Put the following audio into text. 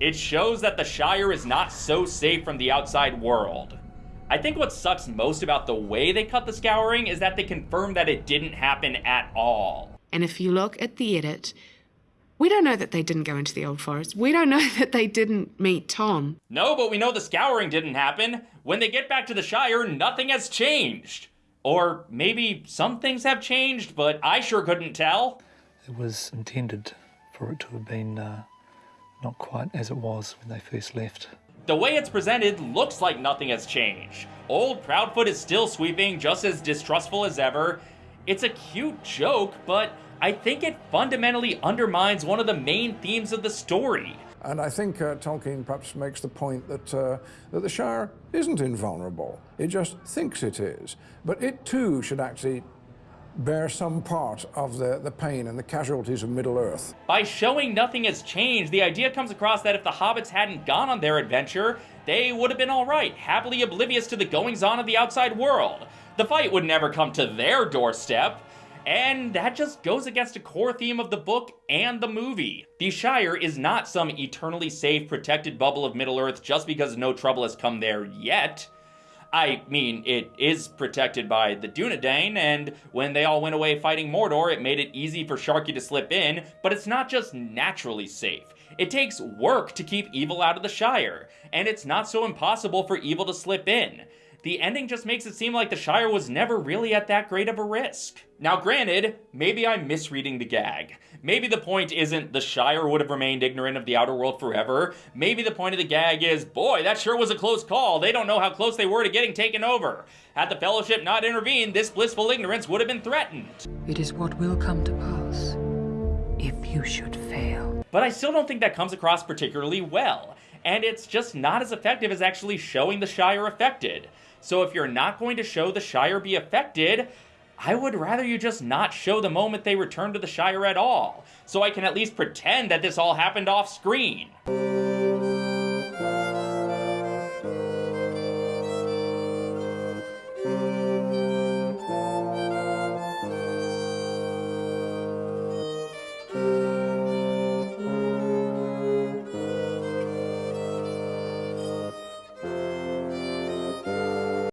It shows that the Shire is not so safe from the outside world. I think what sucks most about the way they cut the scouring is that they confirm that it didn't happen at all. And if you look at the edit, we don't know that they didn't go into the Old Forest. We don't know that they didn't meet Tom. No, but we know the scouring didn't happen. When they get back to the Shire, nothing has changed. Or maybe some things have changed, but I sure couldn't tell. It was intended for it to have been uh, not quite as it was when they first left. The way it's presented looks like nothing has changed. Old Proudfoot is still sweeping, just as distrustful as ever. It's a cute joke, but I think it fundamentally undermines one of the main themes of the story. And I think uh, Tolkien perhaps makes the point that, uh, that the Shire isn't invulnerable. It just thinks it is. But it too should actually bear some part of the, the pain and the casualties of Middle-earth. By showing nothing has changed, the idea comes across that if the hobbits hadn't gone on their adventure, they would have been alright, happily oblivious to the goings-on of the outside world. The fight would never come to their doorstep. And that just goes against a core theme of the book and the movie. The Shire is not some eternally safe, protected bubble of Middle-earth just because no trouble has come there yet. I mean, it is protected by the Dunedain, and when they all went away fighting Mordor, it made it easy for Sharky to slip in, but it's not just naturally safe. It takes work to keep evil out of the Shire, and it's not so impossible for evil to slip in the ending just makes it seem like the Shire was never really at that great of a risk. Now granted, maybe I'm misreading the gag. Maybe the point isn't the Shire would have remained ignorant of the outer world forever. Maybe the point of the gag is, boy, that sure was a close call. They don't know how close they were to getting taken over. Had the Fellowship not intervened, this blissful ignorance would have been threatened. It is what will come to pass if you should fail. But I still don't think that comes across particularly well. And it's just not as effective as actually showing the Shire affected. So if you're not going to show the Shire be affected, I would rather you just not show the moment they return to the Shire at all, so I can at least pretend that this all happened off screen.